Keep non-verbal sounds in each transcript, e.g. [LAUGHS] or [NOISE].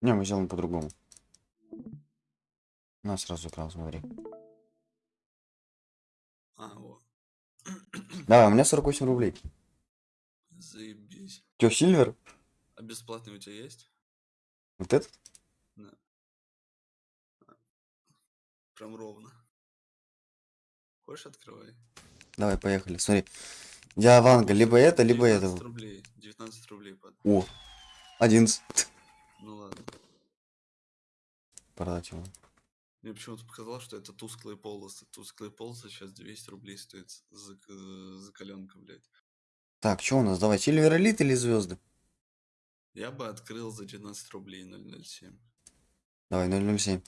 Не, мы сделаем по-другому. На, сразу экран, смотри. А, вот. Давай, у меня 48 рублей. Заебись. Чё, Сильвер? А бесплатный у тебя есть? Вот этот? Прям ровно. Хочешь, открывай. Давай, поехали. Смотри. Я Ванга, либо это, либо 19 это. рублей. 19 рублей под. О, 11. Ну ладно. Продать его. Мне почему-то показалось, что это тусклые полосы. Тусклые полосы сейчас 200 рублей стоит за, к- за коленка, блядь. Так, что у нас? Давай, Сильвер Элит или звезды? Я бы открыл за 19 рублей 007. Давай, 007.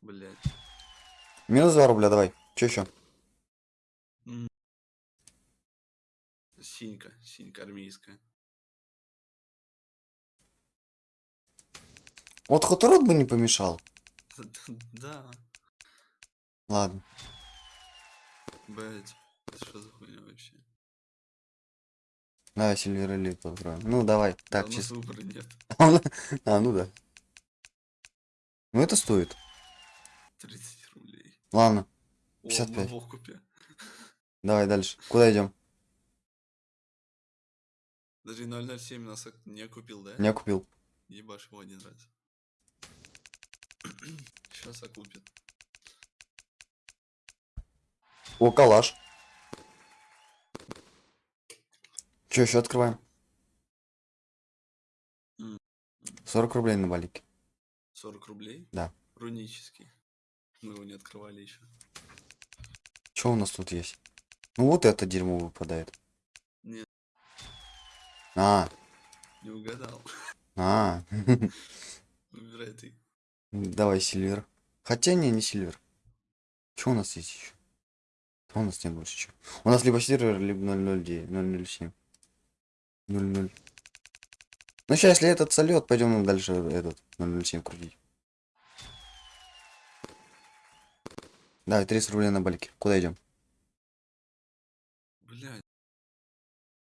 Блядь. Минус 2 рубля, давай. Че еще? Синька. Синька армейская. Вот Хоторот бы не помешал. [LAUGHS] Да. Ладно. Блядь. Это что за хуйня вообще? Давай Сильвер Элит попробуем. Ну, давай. Да Так, чисто. выбора нет. [LAUGHS] А, ну да. Ну, это стоит. 30 рублей. Ладно, О, 55. мы в окупе. давай дальше. Куда идем? Даже 007 нас не купил, да? Я купил. Ебашь его один раз. [CLEARS THROAT] Сейчас окупит. О, калаш. Че, еще открываем? М. 40 рублей на балике. 40 рублей? Да. Рунический. Мы его не открывали еще. Что у нас тут есть? Ну, вот это дерьмо выпадает. А, Не угадал. а. [LAUGHS] Выбирай ты. Давай Сильвер. Хотя не, не Сильвер. Что у нас есть еще? У нас нет больше чего. У нас либо Сильвер, либо 009, 007. 00. Ну сейчас, если этот сольет, пойдем дальше этот 007 крутить. Давай, 30 рублей на балике. Куда идем?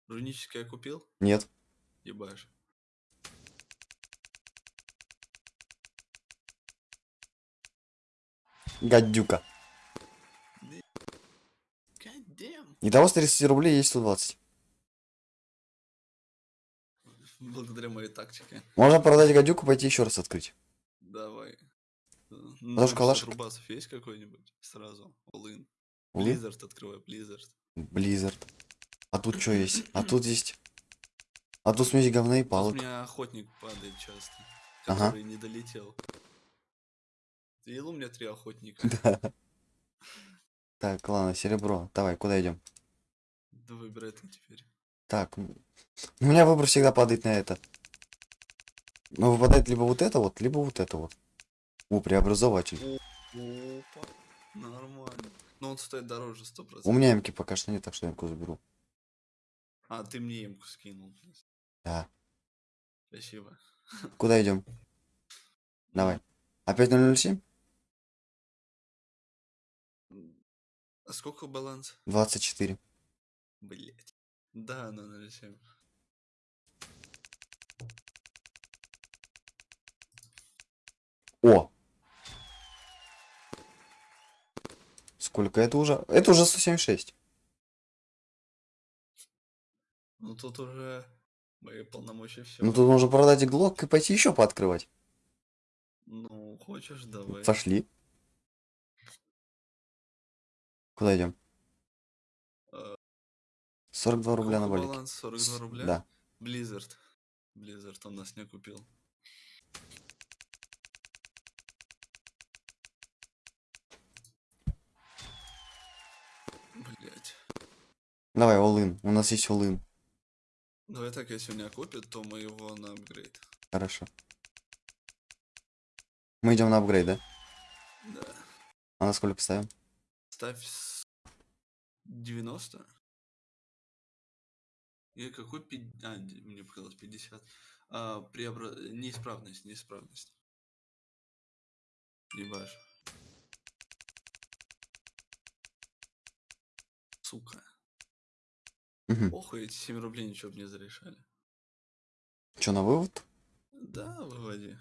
Рунический я купил? Нет. Ебашь. Гадюка. God damn. Итого с 30 рублей есть 120. Благодаря моей тактике. Можно продать гадюку, пойти еще раз открыть. Давай. Даже калашик? Рубасов есть какой-нибудь? Сразу. All-in. Увы. Blizzard открывай, Blizzard. Blizzard. А тут что есть? А тут есть. А тут смесь говна и Тут у палок. меня охотник падает часто. Ага. Не долетел. Ты видел у меня три охотника? [LAUGHS] Так, ладно, серебро. Давай, куда идем? Да выбирай ты теперь. Так, у меня выбор всегда падает на это. Ну, выпадает либо вот это вот, либо вот это вот. О, преобразователь. Опа. Нормально. Но он стоит дороже 100%. У меня эмки пока что нет, так что эмку заберу. А, ты мне емку скинул. Да. Спасибо. [LAUGHS] Куда идем? Давай. Опять 007? А сколько баланс? 24. Блять. Да, на 0,7. О! Сколько это уже? Это уже 176. Ну тут уже мои полномочия все. Ну тут можно продать и глок и пойти еще пооткрывать. Ну, хочешь, давай. Пошли. Куда идем? Э, 42 рубля на балике. баланс? 42 рубля? Да. Blizzard. Blizzard он нас не купил. Блять. Давай, all-in. У нас есть all-in. Давай так, если он не купит, то мы его на апгрейд. Хорошо. Мы идем на апгрейд, да? Да. А на сколько ставим? Ставь с 90. И какой 50? А, мне показалось 50. А, преобра... Неисправность, неисправность. Ебашь. Сука. Угу. Похуй, эти 7 рублей ничего бы не зарешали. Че, на вывод? Да, выводи.